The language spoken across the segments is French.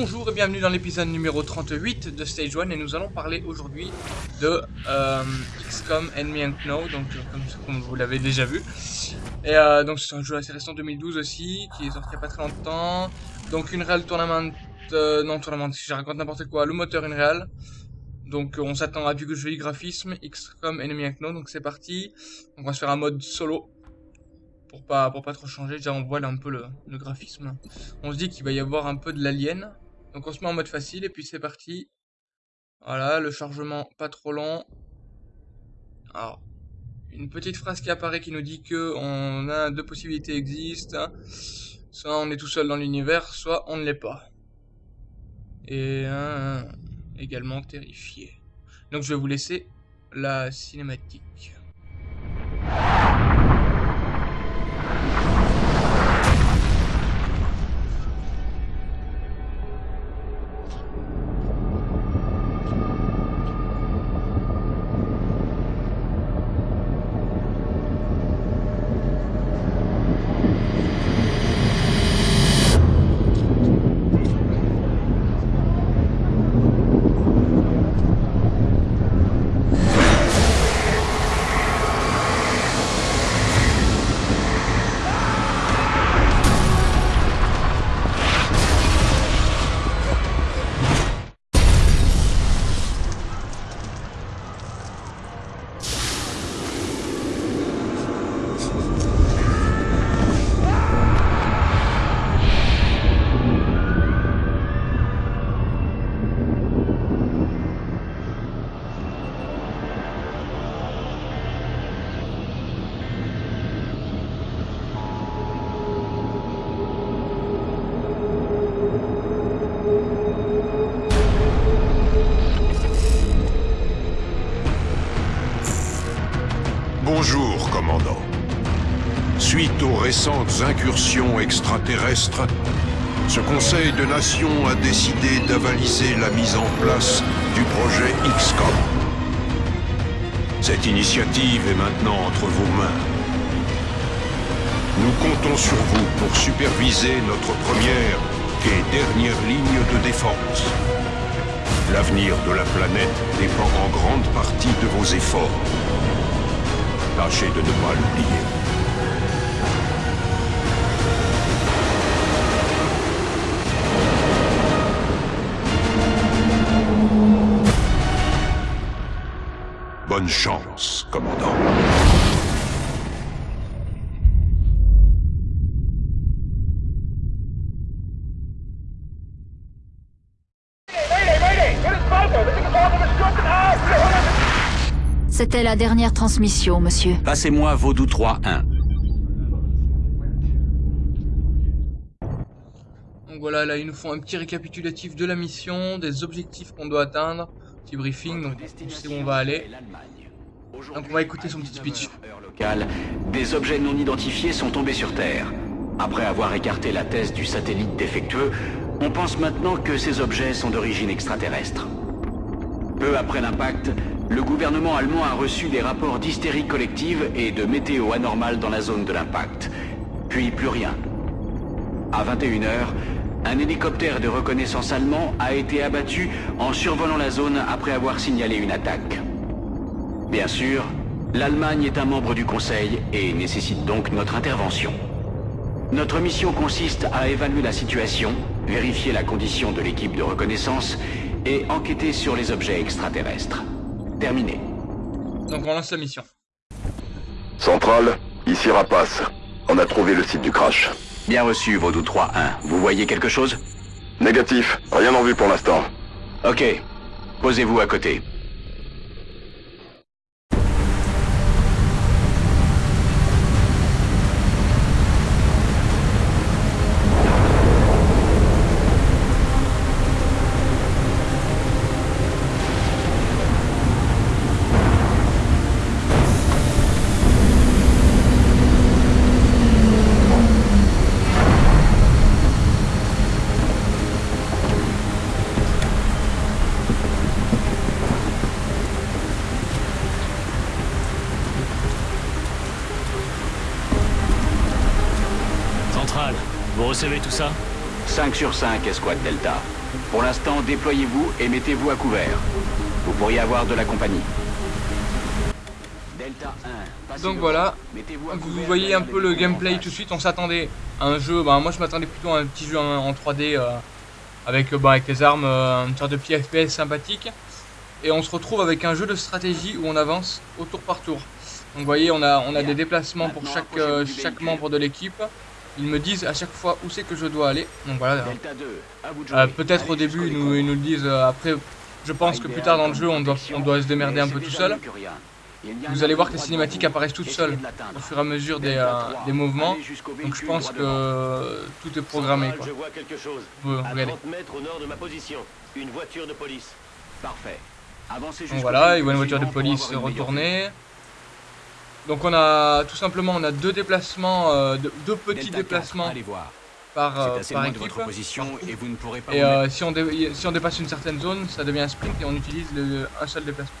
Bonjour et bienvenue dans l'épisode numéro 38 de Stage 1 et nous allons parler aujourd'hui de euh, XCOM Enemy Unknown, donc euh, comme, vous l'avez déjà vu. Et euh, donc c'est un jeu assez récent 2012 aussi, qui est sorti il n'y a pas très longtemps. Donc une réelle tournament, non tournament, si je raconte n'importe quoi, le moteur une réelle. Donc on s'attend à du joli graphisme, XCOM Enemy Unknown, donc c'est parti. On va se faire un mode solo pour pas pour pas trop changer. Déjà on voit là un peu le, le graphisme. On se dit qu'il va y avoir un peu de l'alien. Donc on se met en mode facile et puis c'est parti. Voilà, le chargement pas trop long. Alors, une petite phrase qui apparaît qui nous dit que on a deux possibilités existent. Soit on est tout seul dans l'univers, soit on ne l'est pas. Et également terrifié. Donc je vais vous laisser la cinématique. Récentes incursions extraterrestres, ce Conseil de Nations a décidé d'avaliser la mise en place du projet XCOM. Cette initiative est maintenant entre vos mains. Nous comptons sur vous pour superviser notre première et dernière ligne de défense. L'avenir de la planète dépend en grande partie de vos efforts. Tâchez de ne pas l'oublier. Bonne chance, commandant. C'était la dernière transmission, monsieur. Passez-moi Vaudou 3-1. Donc voilà, là ils nous font un petit récapitulatif de la mission, des objectifs qu'on doit atteindre, petit briefing, donc on sait où on va aller. Donc on va écouter son petit speech. Locale, des objets non identifiés sont tombés sur Terre. Après avoir écarté la thèse du satellite défectueux, on pense maintenant que ces objets sont d'origine extraterrestre. Peu après l'impact, le gouvernement allemand a reçu des rapports d'hystérie collective et de météo anormale dans la zone de l'impact. Puis plus rien. À 21h, un hélicoptère de reconnaissance allemand a été abattu en survolant la zone après avoir signalé une attaque. Bien sûr, l'Allemagne est un membre du Conseil et nécessite donc notre intervention. Notre mission consiste à évaluer la situation, vérifier la condition de l'équipe de reconnaissance et enquêter sur les objets extraterrestres. Terminé. Donc on lance la mission. Centrale, ici Rapace. On a trouvé le site du crash. Bien reçu, Vaudou 3-1. Vous voyez quelque chose? Négatif, rien en vue pour l'instant. Ok. Posez-vous à côté. Centrale, vous recevez tout ça 5 sur 5, escouade Delta. Pour l'instant, déployez-vous et mettez-vous à couvert. Vous pourriez avoir de la compagnie. Delta 1, passez Donc voilà, vous voyez un peu le gameplay tout de suite. On s'attendait à un jeu, bah, moi je m'attendais plutôt à un petit jeu en, en 3D euh, avec, euh, bah, avec les armes, euh, une sorte de petit FPS sympathique. Et on se retrouve avec un jeu de stratégie où on avance au tour par tour. Donc vous voyez, on a, on a des déplacements pour chaque, euh, chaque membre de l'équipe. Ils me disent à chaque fois où c'est que je dois aller. Donc voilà, Delta 2, à vous de Euh, peut-être au début ils nous, ils nous le disent, euh, après je pense que plus tard dans le jeu on doit, on doit se démerder un peu tout seul. Vous allez voir que les cinématiques apparaissent toutes seules au fur et à mesure des, euh, des mouvements. Donc je pense que tout est programmé. Quoi. Je vois quelque chose. Vous- à regardez. 30 mètres au nord de ma position. Une voiture de police. Parfait. Avancez Donc voilà, il voit une voiture de police avoir une meilleure vue. retourner. Donc on a tout simplement on a deux déplacements, euh, deux, deux petits Delta 4, déplacements allez voir. par, C'est euh, assez par de votre position et vous ne pourrez pas Et euh, si, on dé- si on dépasse une certaine zone, ça devient un sprint et on utilise le- un seul déplacement.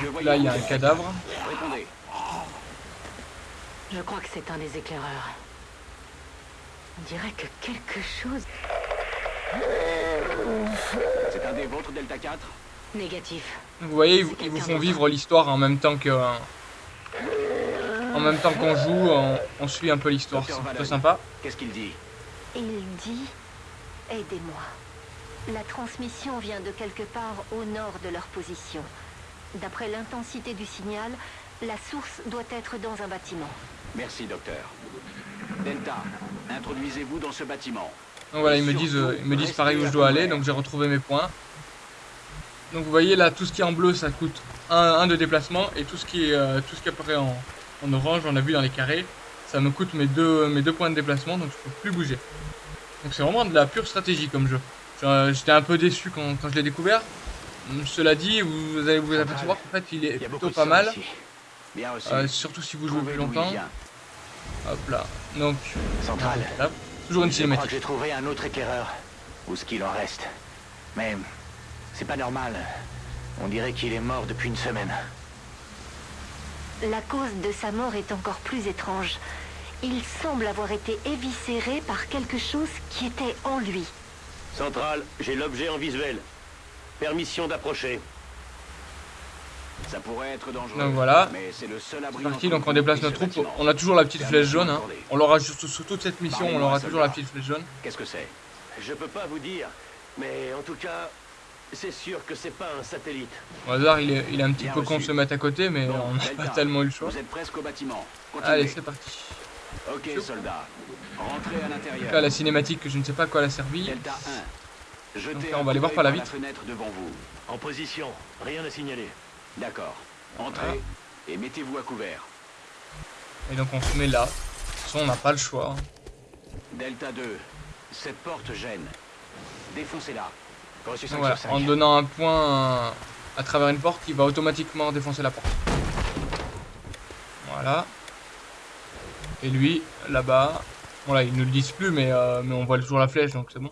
Que voyez-vous Là il y a un cadavre. 4 Répondez. Je crois que c'est un des éclaireurs. On dirait que quelque chose... C'est un des vôtres, Delta 4 Négatif. Donc, vous voyez, ils, vous- ils vous font vivre l'histoire en même temps que. En même temps qu'on joue, on, on suit un peu l'histoire. C'est plutôt sympa. Qu'est-ce qu'il dit Il dit Aidez-moi. La transmission vient de quelque part au nord de leur position. D'après l'intensité du signal, la source doit être dans un bâtiment. Merci, docteur. Delta, introduisez-vous dans ce bâtiment. Donc voilà, ils me disent, euh, ils me disent pareil où je dois aller, donc j'ai retrouvé mes points. Donc vous voyez là, tout ce qui est en bleu, ça coûte un, un de déplacement, et tout ce qui est, euh, tout ce qui apparaît en, en orange, on a vu dans les carrés, ça me coûte mes deux, mes deux points de déplacement, donc je peux plus bouger. Donc c'est vraiment de la pure stratégie comme jeu. Je- J'étais un peu déçu quand, quand je l'ai découvert. Hum, Cela dit, vous allez vous apercevoir qu'en fait il est Il plutôt pas mal. Bien euh, surtout si vous jouez plus longtemps. Hop là, donc là, toujours une cinématique. que j'ai trouvé un autre éclaireur. Ou ce qu'il en reste. Mais c'est pas normal. On dirait qu'il est mort depuis une semaine. La cause de sa mort est encore plus étrange. Il semble avoir été éviscéré par quelque chose qui était en lui. Central, j'ai l'objet en visuel. Permission d'approcher. Ça pourrait être dangereux. Donc voilà. Mais c'est le seul abri C'est parti, donc on déplace notre troupe. On a toujours la petite flèche jaune. Hein. On l'aura juste sur toute cette mission, on aura toujours la petite flèche jaune. Qu'est-ce que c'est? Je peux pas vous dire. Mais en tout cas, c'est sûr que c'est pas un satellite. Au hasard, il est, il est un petit Bien peu con de reçu. se mettre à côté, mais Bon, on n'a pas tellement eu le choix. Vous êtes presque au bâtiment. Continuez. Allez, c'est parti. Ok, soldats. Rentrez à l'intérieur. Là, la cinématique, que je ne sais pas à quoi elle a servi. Delta 1. Jetez Donc là, un on va aller voir par la vitre. fenêtre devant vous. En position. Rien à signaler. D'accord. Entrez Voilà. et mettez-vous à couvert. Et donc on se met là. De toute façon, on n'a pas le choix. Delta 2. Cette porte gêne. Défoncez-la. Reçu 5 Donc voilà, sur 5. en donnant un point à travers une porte, il va automatiquement défoncer la porte. Voilà. Et lui, là-bas. Voilà, ils ne le disent plus, mais, euh, mais on voit toujours la flèche, donc c'est bon.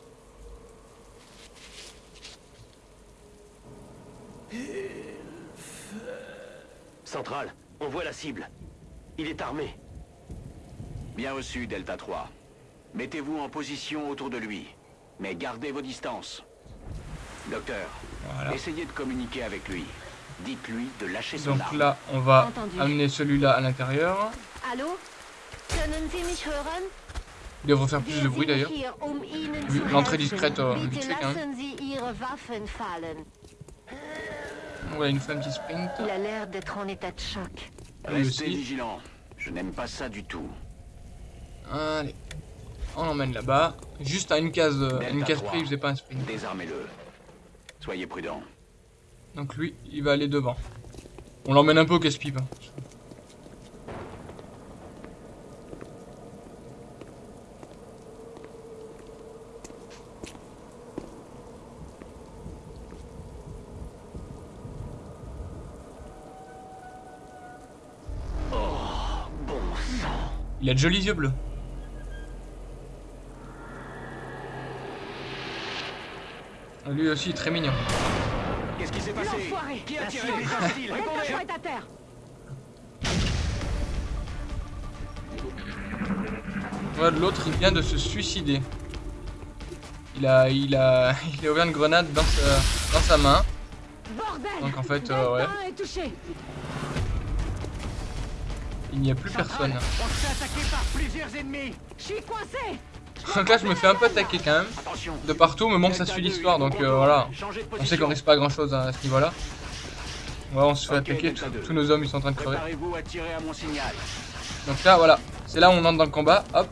Central, on voit la cible. Il est armé. Bien reçu, Delta 3. Mettez-vous en position autour de lui. Mais gardez vos distances. Docteur, Voilà. essayez de communiquer avec lui. Dites-lui de lâcher son Donc arme. là, on va Entendu. amener celui-là à l'intérieur. Allô? Können Sie mich hören? Il devrait faire plus de bruit d'ailleurs. um l'entrée discrète, euh, vite fait, quand même. Voilà, il nous fait un petit sprint. Il a l'air d'être en état de choc. Restez vigilant. Je n'aime pas ça du tout. Allez. On l'emmène là-bas. Juste à une case, euh, une case 3. près, il faisait pas un sprint. Désarmez-le. Soyez prudent. Donc lui, il va aller devant. On l'emmène un peu au casse-pipe. hein. Bon sang. Il a de jolis yeux bleus. Lui aussi, très mignon. Qu'est-ce qui s'est passé L'enfoiré Qui a La tiré cible est hostile. Delta Répondez. 3 est à terre Voilà, l'autre, il vient de se suicider. Il a, il a, il a ouvert une grenade dans sa, dans sa main. Bordel Donc en fait, euh, ouais. 1 est touché. Il n'y a plus personne. On se fait attaquer par plusieurs ennemis Je suis coincé Donc là, je me fais un peu attaquer quand même. De partout, mais bon, ça suit 2, l'histoire, donc euh, voilà. On sait qu'on risque pas grand chose à ce niveau-là. Ouais, on se fait attaquer, tous- 2. tous nos hommes ils sont en train de crever. Donc là, voilà, c'est là où on entre dans le combat, hop.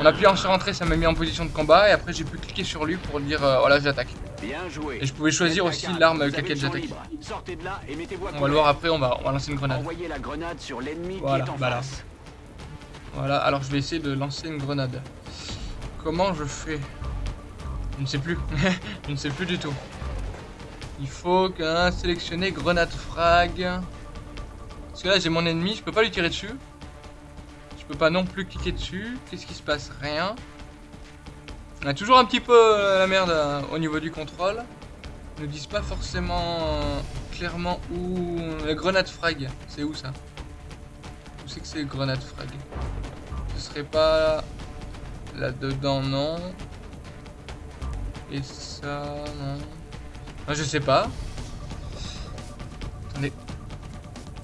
On appuie en sur entrée, ça m'a mis en position de combat, et après j'ai pu cliquer sur lui pour dire, euh, voilà, j'attaque. Et je pouvais choisir aussi 4, l'arme avec laquelle j'attaque. On va le voir après, on va, on va lancer une grenade. Voilà, qui est en là. face. Voilà, alors je vais essayer de lancer une grenade. Comment je fais? Je ne sais plus. je ne sais plus du tout. Il faut qu'un sélectionner grenade frag. Parce que là j'ai mon ennemi, je peux pas lui tirer dessus. Je peux pas non plus cliquer dessus. Qu'est-ce qui se passe? Rien. On a toujours un petit peu euh, la merde euh, au niveau du contrôle. Ils nous disent pas forcément euh, clairement où... La grenade frag, c'est où ça? Où c'est que c'est grenade frag? Ce serait pas là-dedans, non. Et ça, non. Ah, je sais pas. Attendez.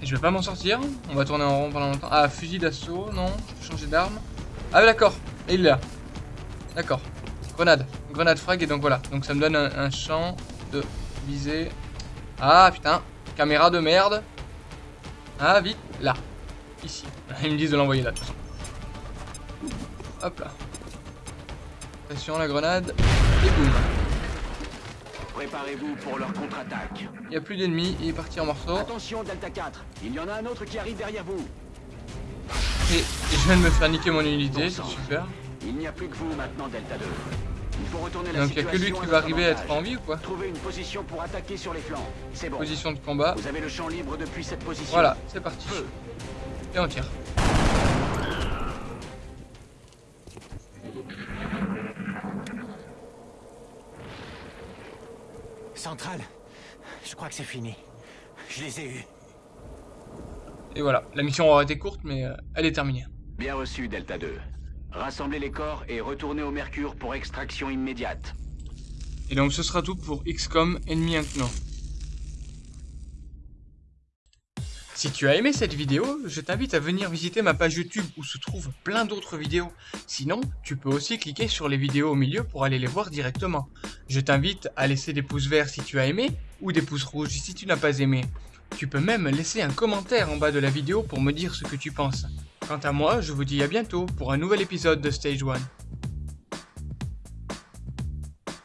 Je vais pas m'en sortir. On va tourner en rond pendant longtemps. Ah, fusil d'assaut, non. Je changer d'arme. Ah, d'accord. Et il est là. D'accord. Grenade. Grenade frag. Et donc voilà. Donc ça me donne un, champ de visée. Ah, putain. Caméra de merde. Ah, vite. Là. Ici. Ils me disent de l'envoyer là, de. Hop là. Pression la grenade. Et boum. Préparez-vous pour leur contre-attaque. Il n'y a plus d'ennemis. Il est parti en morceaux. Attention Delta 4, il y en a un autre qui arrive derrière vous. Et, et je viens de me faire niquer mon unité. C'est super. Il n'y a plus que vous maintenant Delta 2. Il faut retourner la Donc il n'y a que lui qui va arriver à être en vie ou quoi Trouvez une position pour attaquer sur les flancs. C'est bon. Position de combat. Vous avez le champ libre depuis cette position. Voilà, c'est parti. Feu. Et on tire. Centrale, je crois que c'est fini. Je les ai eus. Et voilà. La mission aura été courte, mais euh, elle est terminée. Bien reçu, Delta 2. Rassemblez les corps et retournez au Mercure pour extraction immédiate. Et donc ce sera tout pour XCOM Enemy Unknown. Si tu as aimé cette vidéo, je t'invite à venir visiter ma page YouTube où se trouvent plein d'autres vidéos. Sinon, tu peux aussi cliquer sur les vidéos au milieu pour aller les voir directement. Je t'invite à laisser des pouces verts si tu as aimé, ou des pouces rouges si tu n'as pas aimé. Tu peux même laisser un commentaire en bas de la vidéo pour me dire ce que tu penses. Quant à moi, je vous dis à bientôt pour un nouvel épisode de Stage 1.